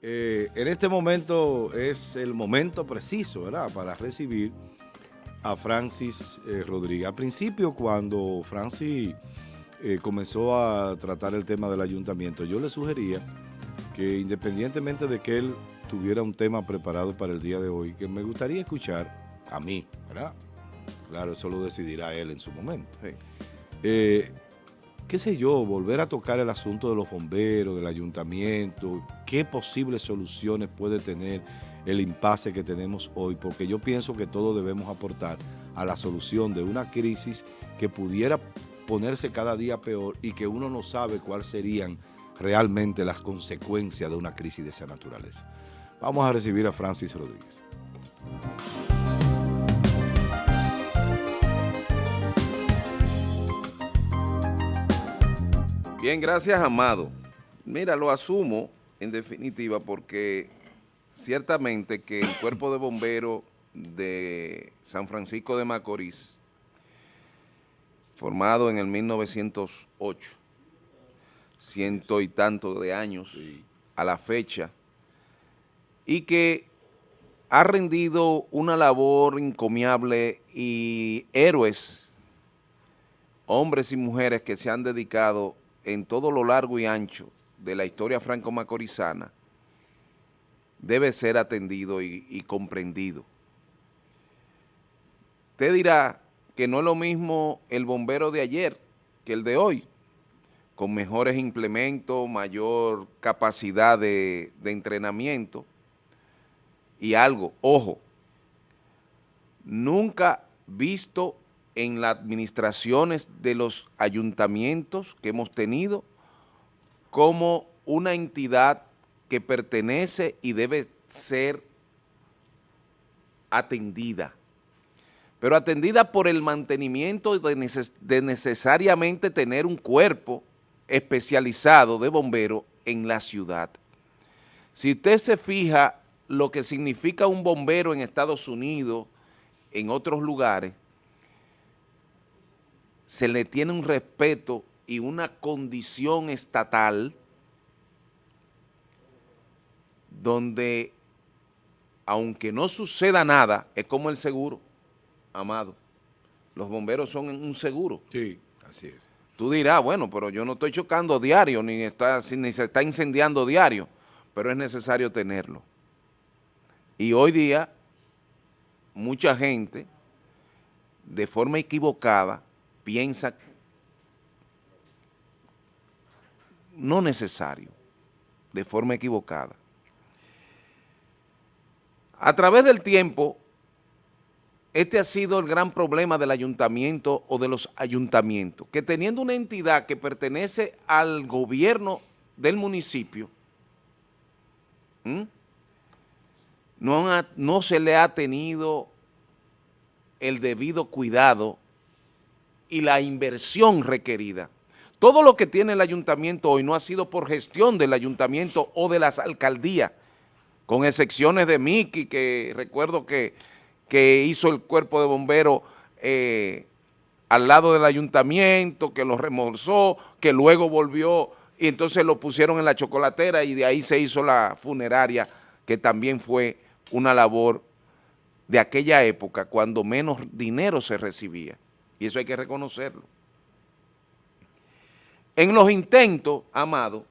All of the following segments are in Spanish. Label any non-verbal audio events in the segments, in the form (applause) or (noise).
Eh, en este momento es el momento preciso, ¿verdad?, para recibir a Francis eh, Rodríguez. Al principio, cuando Francis eh, comenzó a tratar el tema del ayuntamiento, yo le sugería que independientemente de que él tuviera un tema preparado para el día de hoy, que me gustaría escuchar a mí, ¿verdad? Claro, eso lo decidirá él en su momento. Eh, qué sé yo, volver a tocar el asunto de los bomberos, del ayuntamiento, qué posibles soluciones puede tener el impasse que tenemos hoy, porque yo pienso que todos debemos aportar a la solución de una crisis que pudiera ponerse cada día peor y que uno no sabe cuáles serían realmente las consecuencias de una crisis de esa naturaleza. Vamos a recibir a Francis Rodríguez. Bien, gracias, Amado. Mira, lo asumo en definitiva porque ciertamente que el cuerpo de bomberos de San Francisco de Macorís, formado en el 1908, ciento y tanto de años a la fecha, y que ha rendido una labor encomiable y héroes, hombres y mujeres que se han dedicado en todo lo largo y ancho de la historia franco-macorizana, debe ser atendido y, comprendido. Usted dirá que no es lo mismo el bombero de ayer que el de hoy, con mejores implementos, mayor capacidad de, de entrenamiento y algo, ojo, nunca visto en las administraciones de los ayuntamientos que hemos tenido como una entidad que pertenece y debe ser atendida, pero atendida por el mantenimiento de, necesariamente tener un cuerpo especializado de bombero en la ciudad. Si usted se fija lo que significa un bombero en Estados Unidos, en otros lugares, se le tiene un respeto y una condición estatal donde, aunque no suceda nada, es como el seguro, amado. Los bomberos son un seguro. Sí, así es. Tú dirás, bueno, pero yo no estoy chocando diario, ni, está, ni se está incendiando diario, pero es necesario tenerlo. Y hoy día, mucha gente, de forma equivocada, piensa no necesario, de forma equivocada. A través del tiempo, este ha sido el gran problema del ayuntamiento o de los ayuntamientos, que teniendo una entidad que pertenece al gobierno del municipio, no, no se le ha tenido el debido cuidado y la inversión requerida. Todo lo que tiene el ayuntamiento hoy no ha sido por gestión del ayuntamiento o de las alcaldías, con excepciones de Miki, que recuerdo que, hizo el cuerpo de bomberos eh, al lado del ayuntamiento, que lo remolzó, que luego volvió y entonces lo pusieron en la chocolatera y de ahí se hizo la funeraria, que también fue una labor de aquella época cuando menos dinero se recibía. Y eso hay que reconocerlo. En los intentos, Amado,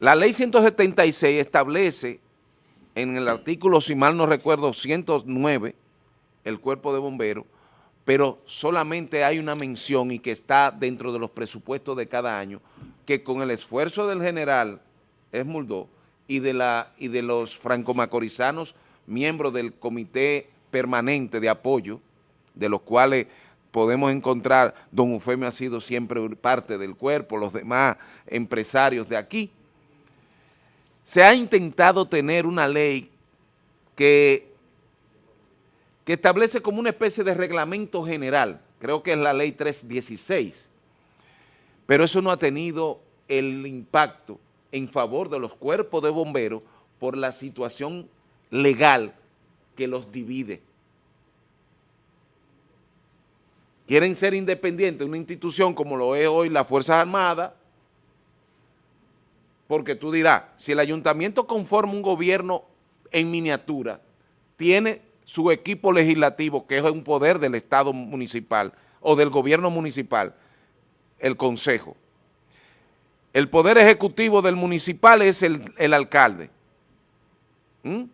la ley 176 establece en el artículo, si mal no recuerdo, 109, el cuerpo de bomberos, pero solamente hay una mención y que está dentro de los presupuestos de cada año, que con el esfuerzo del general Esmuldó y de, la, y de los franco-macorizanos, miembros del comité permanente de apoyo, de los cuales podemos encontrar, don Eufemio ha sido siempre parte del cuerpo, los demás empresarios de aquí, se ha intentado tener una ley que, que establece como una especie de reglamento general, creo que es la ley 316, pero eso no ha tenido el impacto en favor de los cuerpos de bomberos por la situación legal que los divide. Quieren ser independientes, una institución como lo es hoy las Fuerzas Armadas, porque tú dirás, si el ayuntamiento conforma un gobierno en miniatura, tiene su equipo legislativo, que es un poder del Estado municipal o del gobierno municipal, el consejo. El poder ejecutivo del municipal es el, alcalde. ¿Mm?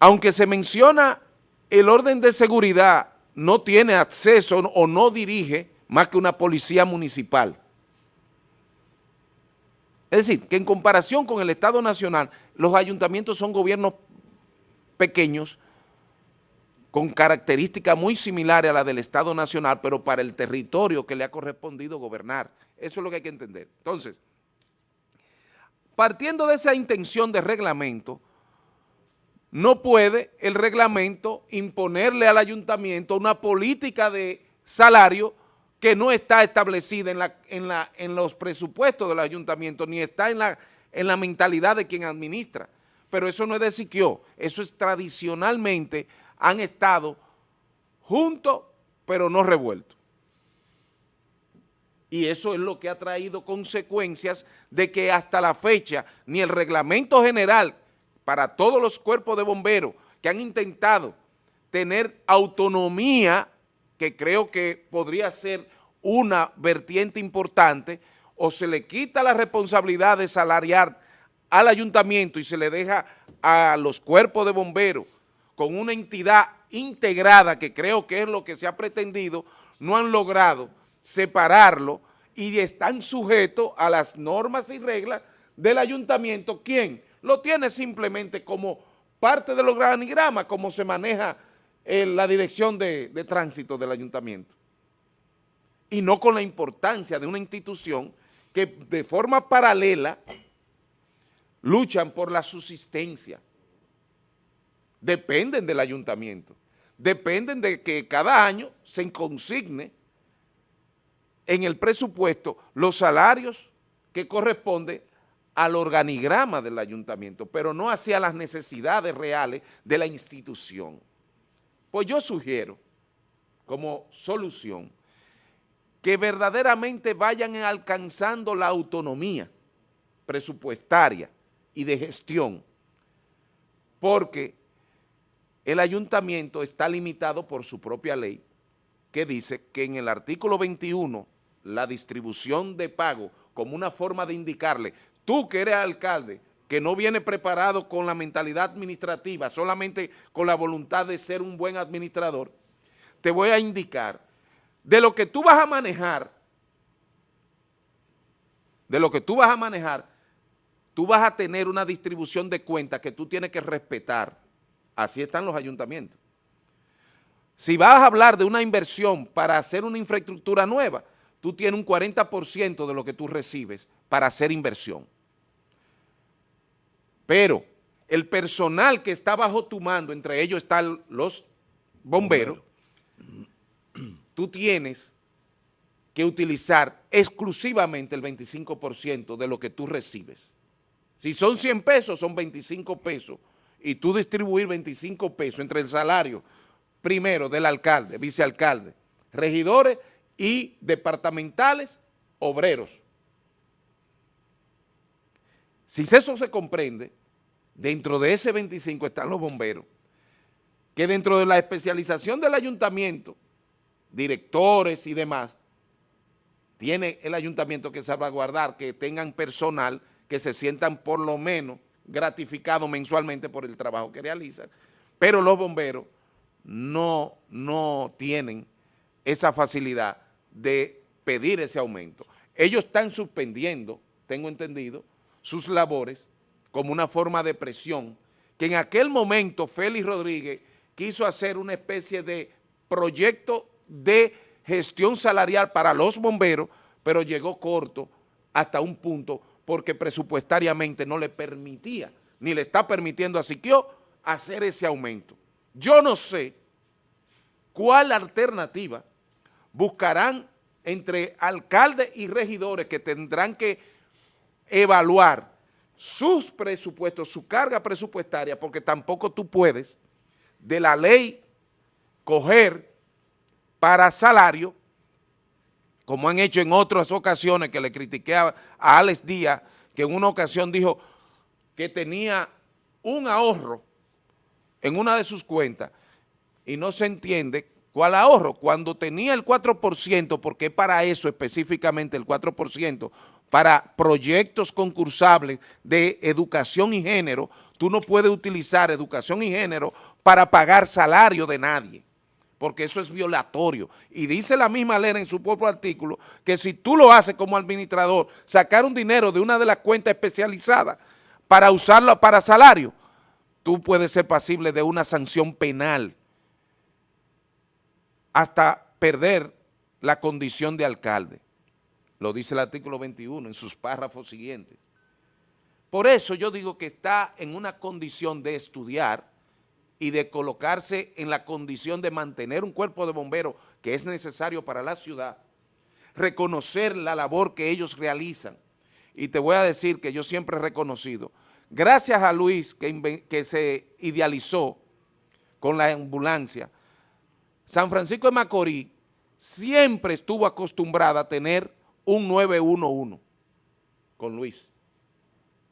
Aunque se menciona el orden de seguridad, no tiene acceso o no dirige más que una policía municipal. Es decir, que en comparación con el Estado Nacional, los ayuntamientos son gobiernos pequeños con características muy similares a la del Estado Nacional, pero para el territorio que le ha correspondido gobernar. Eso es lo que hay que entender. Entonces, partiendo de esa intención de reglamento, no puede el reglamento imponerle al ayuntamiento una política de salario que no está establecida en, los presupuestos del ayuntamiento, ni está en la, en la mentalidad de quien administra. Pero eso no es de Siquio, eso es tradicionalmente han estado juntos, pero no revueltos. Y eso es lo que ha traído consecuencias de que hasta la fecha ni el reglamento general para todos los cuerpos de bomberos que han intentado tener autonomía que creo que podría ser una vertiente importante, o se le quita la responsabilidad de salariar al ayuntamiento y se le deja a los cuerpos de bomberos con una entidad integrada, que creo que es lo que se ha pretendido, no han logrado separarlo y están sujetos a las normas y reglas del ayuntamiento. ¿Quién? Lo tiene simplemente como parte de los organigramas, como se maneja la dirección de, de tránsito del ayuntamiento. Y no con la importancia de una institución que de forma paralela luchan por la subsistencia. Dependen del ayuntamiento. Dependen de que cada año se consigne en el presupuesto los salarios que corresponden al organigrama del ayuntamiento, pero no hacia las necesidades reales de la institución. Pues yo sugiero, como solución, que verdaderamente vayan alcanzando la autonomía presupuestaria y de gestión, porque el ayuntamiento está limitado por su propia ley, que dice que en el artículo 21, la distribución de pago como una forma de indicarle, tú que eres alcalde, que no viene preparado con la mentalidad administrativa, solamente con la voluntad de ser un buen administrador, te voy a indicar de lo que tú vas a manejar, de lo que tú vas a manejar, tú vas a tener una distribución de cuentas que tú tienes que respetar. Así están los ayuntamientos. Si vas a hablar de una inversión para hacer una infraestructura nueva, tú tienes un 40% de lo que tú recibes para hacer inversión. Pero el personal que está bajo tu mando, entre ellos están los bomberos, tú tienes que utilizar exclusivamente el 25% de lo que tú recibes. Si son 100 pesos, son 25 pesos, y tú distribuir 25 pesos entre el salario, primero del alcalde, vicealcalde, regidores y departamentales, obreros. Si eso se comprende, dentro de ese 25 están los bomberos, que dentro de la especialización del ayuntamiento, directores y demás, tiene el ayuntamiento que salvaguardar que tengan personal que se sientan por lo menos gratificados mensualmente por el trabajo que realizan, pero los bomberos no, no tienen esa facilidad de pedir ese aumento. Ellos están suspendiendo, tengo entendido, sus labores como una forma de presión, que en aquel momento Félix Rodríguez quiso hacer una especie de proyecto de gestión salarial para los bomberos, pero llegó corto hasta un punto porque presupuestariamente no le permitía, ni le está permitiendo a Siquio hacer ese aumento. Yo no sé cuál alternativa buscarán entre alcaldes y regidores que tendrán que evaluar sus presupuestos, su carga presupuestaria, porque tampoco tú puedes de la ley coger para salario, como han hecho en otras ocasiones que le critiqué a, Alex Díaz, que en una ocasión dijo que tenía un ahorro en una de sus cuentas y no se entiende cuál ahorro. Cuando tenía el 4%, porque para eso específicamente el 4%, para proyectos concursables de educación y género, tú no puedes utilizar educación y género para pagar salario de nadie, porque eso es violatorio. Y dice la misma ley en su propio artículo que si tú lo haces como administrador, sacar un dinero de una de las cuentas especializadas para usarlo para salario, tú puedes ser pasible de una sanción penal hasta perder la condición de alcalde. Lo dice el artículo 21 en sus párrafos siguientes. Por eso yo digo que está en una condición de estudiar y de colocarse en la condición de mantener un cuerpo de bomberos que es necesario para la ciudad, reconocer la labor que ellos realizan. Y te voy a decir que yo siempre he reconocido, gracias a Luis que, se idealizó con la ambulancia, San Francisco de Macorís siempre estuvo acostumbrada a tener un 911 con Luis.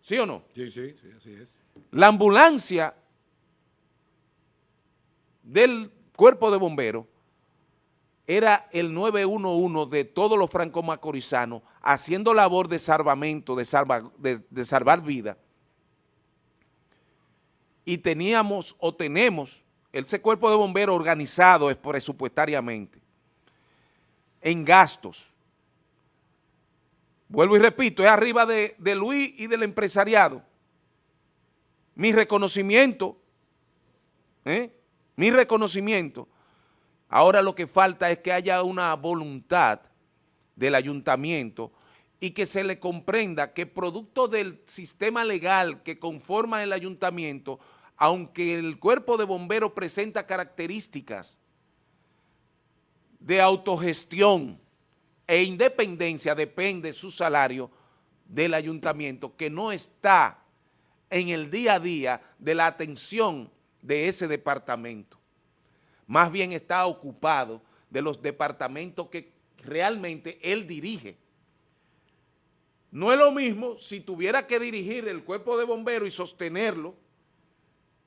¿Sí o no? Sí, sí, sí, así es. La ambulancia del cuerpo de bomberos era el 911 de todos los franco-macorizanos haciendo labor de salvamento, de, de salvar vida. Y teníamos o tenemos ese cuerpo de bomberos organizado es presupuestariamente, en gastos. Vuelvo y repito, es arriba de, de Luis y del empresariado. Mi reconocimiento, ¿eh? mi reconocimiento. Ahora lo que falta es que haya una voluntad del ayuntamiento y que se le comprenda que producto del sistema legal que conforma el ayuntamiento aunque el cuerpo de bomberos presenta características de autogestión e independencia, depende su salario del ayuntamiento, que no está en el día a día de la atención de ese departamento. Más bien está ocupado de los departamentos que realmente él dirige. No es lo mismo si tuviera que dirigir el cuerpo de bomberos y sostenerlo,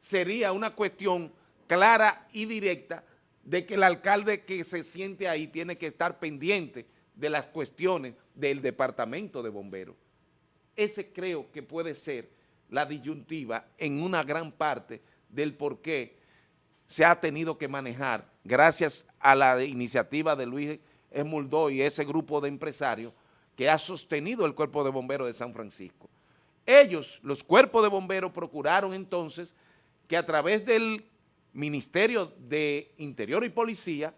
sería una cuestión clara y directa de que el alcalde que se siente ahí tiene que estar pendiente de las cuestiones del departamento de bomberos. Ese creo que puede ser la disyuntiva en una gran parte del por qué se ha tenido que manejar, gracias a la iniciativa de Luis Esmuldó y ese grupo de empresarios que ha sostenido el Cuerpo de Bomberos de San Francisco. Ellos, los cuerpos de bomberos, procuraron entonces que a través del Ministerio de Interior y Policía,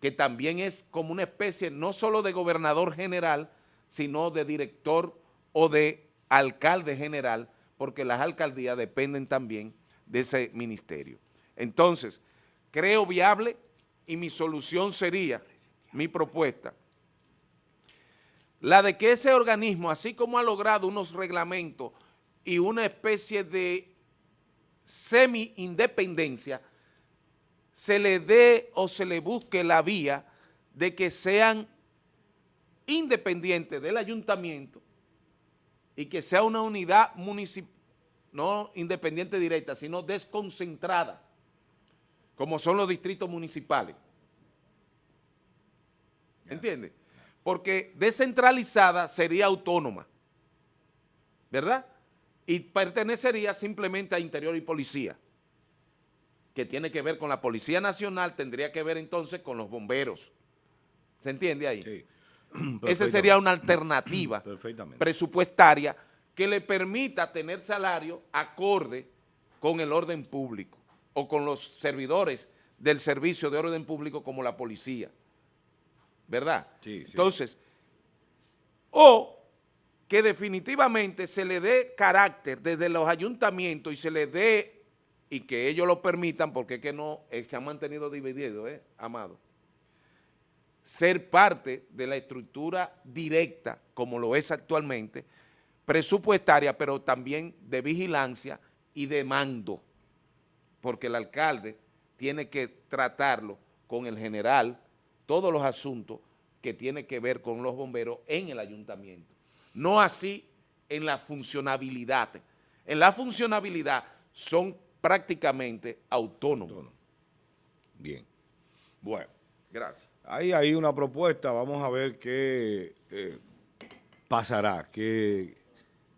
que también es como una especie no solo de gobernador general, sino de director o de alcalde general, porque las alcaldías dependen también de ese ministerio. Entonces, creo viable y mi solución sería, mi propuesta, la de que ese organismo, así como ha logrado unos reglamentos y una especie de semi-independencia, se le dé o se le busque la vía de que sean independientes del ayuntamiento y que sea una unidad municipal, no independiente directa, sino desconcentrada, como son los distritos municipales. ¿Entiende? Porque descentralizada sería autónoma, ¿verdad? y pertenecería simplemente a Interior y Policía, que tiene que ver con la Policía Nacional, tendría que ver entonces con los bomberos. ¿Se entiende ahí? Sí. (clears throat) Esa sería una alternativa (clears throat) presupuestaria que le permita tener salario acorde con el orden público o con los servidores del servicio de orden público como la policía. ¿Verdad? Sí, sí. Entonces, o que definitivamente se le dé carácter desde los ayuntamientos y se le dé, y que ellos lo permitan, porque es que no, eh, se han mantenido divididos, ¿eh, Amado? Ser parte de la estructura directa, como lo es actualmente, presupuestaria, pero también de vigilancia y de mando, porque el alcalde tiene que tratarlo con el general, todos los asuntos, que tiene que ver con los bomberos en el ayuntamiento. No así en la funcionabilidad. En la funcionabilidad son prácticamente autónomos. Bien. Bueno. Gracias. Hay ahí una propuesta, vamos a ver qué eh, pasará, qué,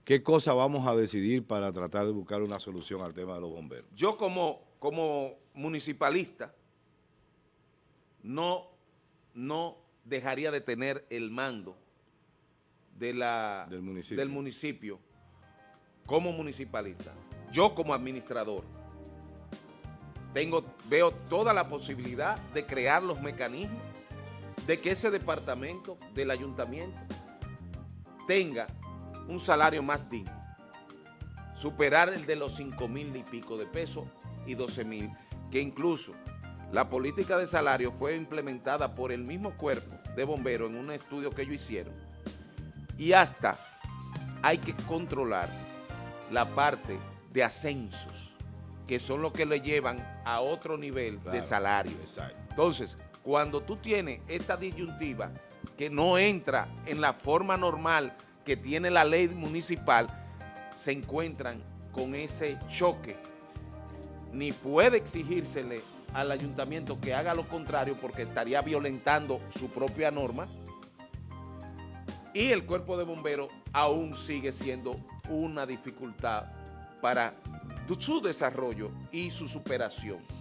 qué cosa vamos a decidir para tratar de buscar una solución al tema de los bomberos. Yo como, como municipalista no, no dejaría de tener el mando de la, del, municipio. del municipio como municipalista. Yo como administrador tengo, veo toda la posibilidad de crear los mecanismos de que ese departamento del ayuntamiento tenga un salario más digno, superar el de los 5 mil y pico de pesos y 12 mil, que incluso la política de salario fue implementada por el mismo cuerpo de bomberos en un estudio que ellos hicieron. Y hasta hay que controlar la parte de ascensos, que son los que le llevan a otro nivel Claro, de salario. exacto. Entonces, cuando tú tienes esta disyuntiva que no entra en la forma normal que tiene la ley municipal, se encuentran con ese choque. Ni puede exigírsele al ayuntamiento que haga lo contrario porque estaría violentando su propia norma y el cuerpo de bomberos aún sigue siendo una dificultad para su desarrollo y su superación.